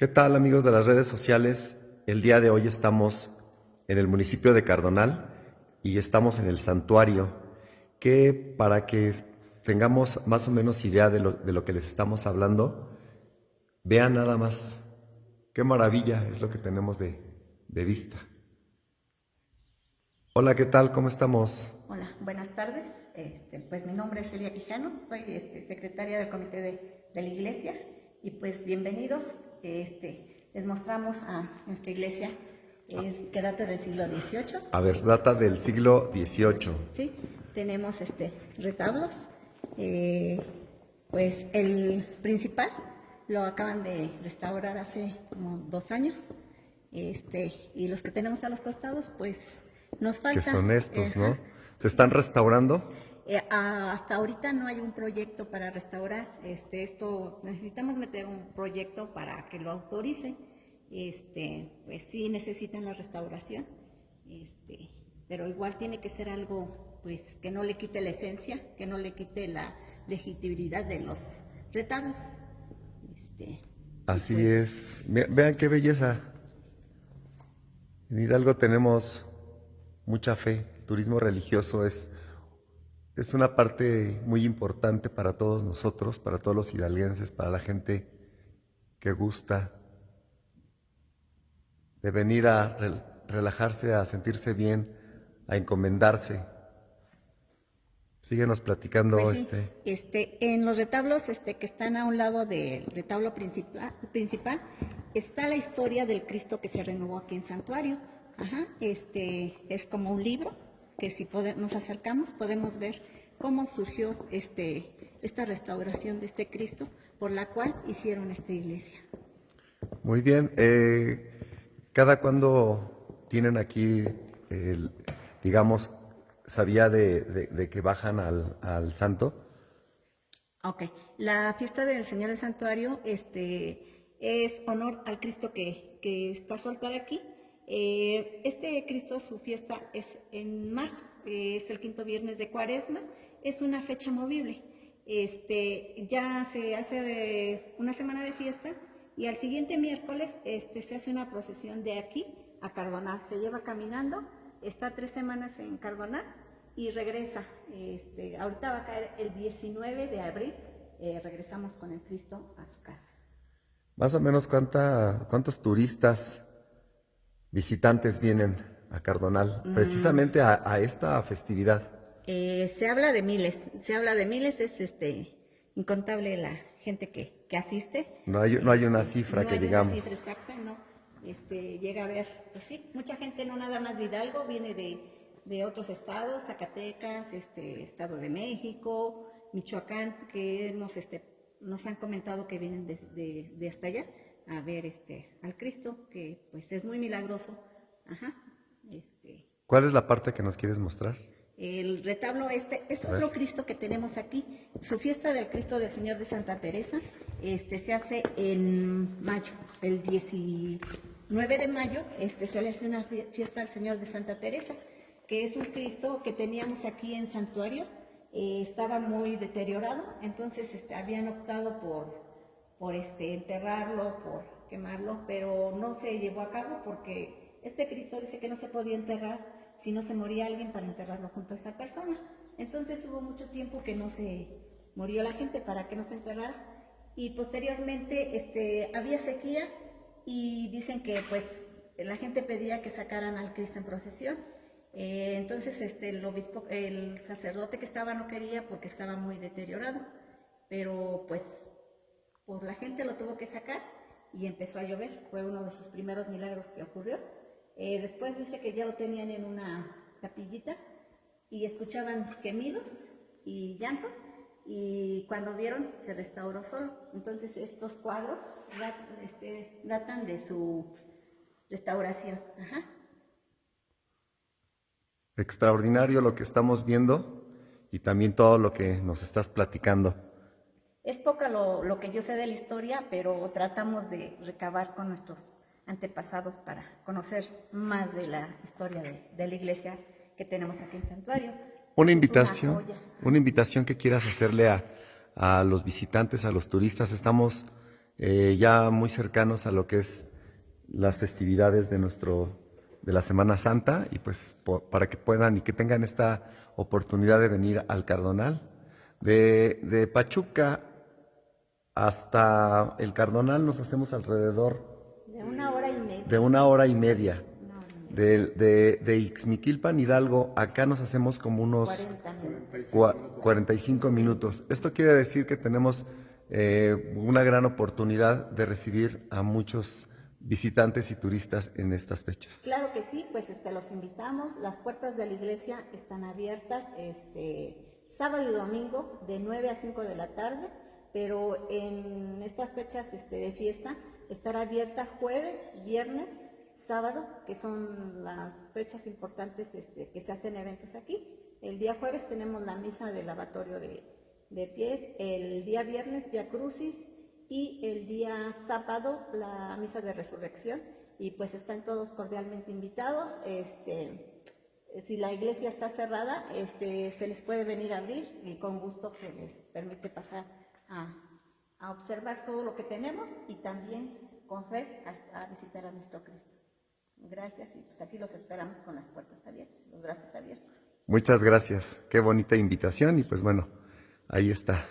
¿Qué tal amigos de las redes sociales? El día de hoy estamos en el municipio de Cardonal y estamos en el santuario que para que tengamos más o menos idea de lo, que les estamos hablando, vean nada más qué maravilla es lo que tenemos de, vista. Hola, ¿qué tal? ¿Cómo estamos? Hola, buenas tardes. Este, pues mi nombre es Elia Quijano, soy este, secretaria del comité de, de la iglesia y pues bienvenidos este, les mostramos a nuestra iglesia es, que data del siglo XVIII. A ver, data del siglo XVIII. Sí, tenemos este, retablos. Eh, pues el principal lo acaban de restaurar hace como dos años. Este, y los que tenemos a los costados, pues nos falta. Que son estos, ¿no? ¿Se están restaurando? Eh, hasta ahorita no hay un proyecto para restaurar. Este, esto necesitamos meter un proyecto para que lo autorice. Este, pues sí necesitan la restauración. Este, pero igual tiene que ser algo, pues, que no le quite la esencia, que no le quite la legitimidad de los retablos. Este, Así pues es. Vean qué belleza. En Hidalgo tenemos mucha fe. El turismo religioso es es una parte muy importante para todos nosotros, para todos los hidalguenses, para la gente que gusta de venir a relajarse, a sentirse bien, a encomendarse. Síguenos platicando. Pues este. este. en los retablos este, que están a un lado del retablo principal, principal, está la historia del Cristo que se renovó aquí en Santuario. Ajá, este, es como un libro que si nos acercamos podemos ver cómo surgió este, esta restauración de este Cristo por la cual hicieron esta iglesia. Muy bien. Eh, ¿Cada cuándo tienen aquí, digamos, sabía de, que bajan al, santo? Ok. La fiesta del Señor del Santuario este, es honor al Cristo que, que está su altar aquí eh, este Cristo, su fiesta es en marzo, es el quinto viernes de cuaresma, es una fecha movible. Este, ya se hace eh, una semana de fiesta y al siguiente miércoles este, se hace una procesión de aquí a Cardonar. Se lleva caminando, está tres semanas en Cardonar y regresa. Este, ahorita va a caer el 19 de abril, eh, regresamos con el Cristo a su casa. Más o menos cuánta, cuántos turistas visitantes vienen a Cardonal, mm. precisamente a, esta festividad? Eh, se habla de miles, se habla de miles, es este incontable la gente que, asiste. No hay, no hay una cifra que digamos. Una cifra exacta, no. Este, llega a ver, pues sí, mucha gente no nada más de Hidalgo, viene de, otros estados, Zacatecas, este, Estado de México, Michoacán, que nos, este, nos han comentado que vienen de, de hasta allá a ver este, al Cristo, que pues es muy milagroso. Ajá, este. ¿Cuál es la parte que nos quieres mostrar? El retablo este es otro Cristo que tenemos aquí. Su fiesta del Cristo del Señor de Santa Teresa este, se hace en mayo, el 19 de mayo este, se le hace una fiesta al Señor de Santa Teresa, que es un Cristo que teníamos aquí en santuario. Eh, estaba muy deteriorado, entonces este, habían optado por por este, enterrarlo, por quemarlo, pero no se llevó a cabo porque este Cristo dice que no se podía enterrar si no se moría alguien para enterrarlo junto a esa persona. Entonces hubo mucho tiempo que no se murió la gente para que no se enterrara y posteriormente este, había sequía y dicen que pues la gente pedía que sacaran al Cristo en procesión. Eh, entonces este, el, obispo, el sacerdote que estaba no quería porque estaba muy deteriorado, pero pues pues la gente lo tuvo que sacar y empezó a llover. Fue uno de sus primeros milagros que ocurrió. Eh, después dice que ya lo tenían en una capillita y escuchaban gemidos y llantos y cuando vieron se restauró solo. Entonces estos cuadros este, datan de su restauración. Extraordinario lo que estamos viendo y también todo lo que nos estás platicando. Es poca lo, que yo sé de la historia, pero tratamos de recabar con nuestros antepasados para conocer más de la historia de, la iglesia que tenemos aquí en Santuario. Una invitación, una, invitación que quieras hacerle a, los visitantes, a los turistas. Estamos eh, ya muy cercanos a lo que es las festividades de nuestro de la Semana Santa y pues para que puedan y que tengan esta oportunidad de venir al Cardonal. De, de Pachuca hasta el Cardonal nos hacemos alrededor De una hora y media. de una hora y media. de, de Ixmiquilpan, Hidalgo, acá nos hacemos como unos 40 minutos. cua- 45 minutos. Esto quiere decir que tenemos eh, una gran oportunidad de recibir a muchos visitantes y turistas en estas fechas. Claro que sí, pues este, los invitamos. Las puertas de la iglesia están abiertas este, sábado y domingo de 9 a 5 de la tarde, pero en estas fechas este, de fiesta estará abierta jueves, viernes, sábado, que son las fechas importantes este, que se hacen eventos aquí. El día jueves tenemos la misa del lavatorio de, pies, el día viernes Via Crucis y el día sábado la misa de resurrección y pues están todos cordialmente invitados. Este, si la iglesia está cerrada, este, se les puede venir a abrir y con gusto se les permite pasar a, a observar todo lo que tenemos y también con fe a, a visitar a nuestro Cristo. Gracias y pues aquí los esperamos con las puertas abiertas, los brazos abiertos. Muchas gracias. Qué bonita invitación y pues bueno, ahí está.